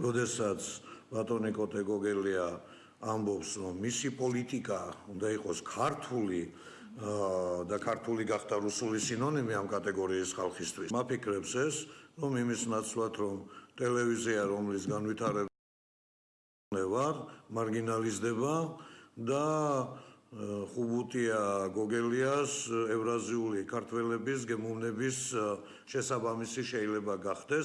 როდესაც ბატონი კოტე გოგელია ამბობს, რომ მისი პოლიტიკა უნდა იყოს ქართული და ქართული გახდა რუსული სინონიმი ამ კატეგორიის ხალხისთვის. მაფიქრებს ეს, რომ იმის ნაცვლად, რომ ტელევიზია, რომლის განვითარება ვარ, მარგინალიზდება და ხუბუტია გოგელიას ევრაზიული ქართველების გემოვნების შესაბამისი შეიძლება გახდეს.